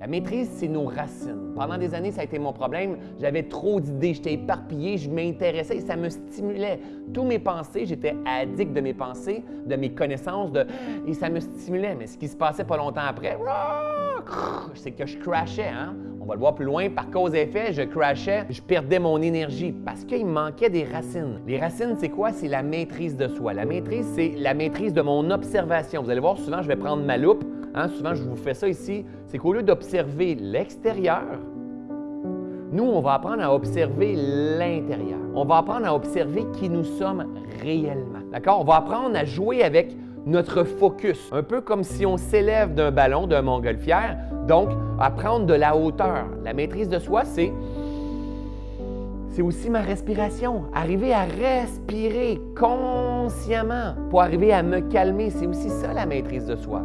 La maîtrise, c'est nos racines. Pendant des années, ça a été mon problème. J'avais trop d'idées, j'étais éparpillé, je m'intéressais ça me stimulait. Tous mes pensées, j'étais addict de mes pensées, de mes connaissances, et ça me stimulait. Mais ce qui se passait pas longtemps après, c'est que je crashais. Hein? On va le voir plus loin. Par cause et effet, je crashais, je perdais mon énergie parce qu'il manquait des racines. Les racines, c'est quoi? C'est la maîtrise de soi. La maîtrise, c'est la maîtrise de mon observation. Vous allez voir, souvent, je vais prendre ma loupe Hein, souvent, je vous fais ça ici. C'est qu'au lieu d'observer l'extérieur, nous, on va apprendre à observer l'intérieur. On va apprendre à observer qui nous sommes réellement. D'accord? On va apprendre à jouer avec notre focus, un peu comme si on s'élève d'un ballon, d'un montgolfière, donc à prendre de la hauteur. La maîtrise de soi, c'est c'est aussi ma respiration. Arriver à respirer consciemment pour arriver à me calmer, c'est aussi ça la maîtrise de soi.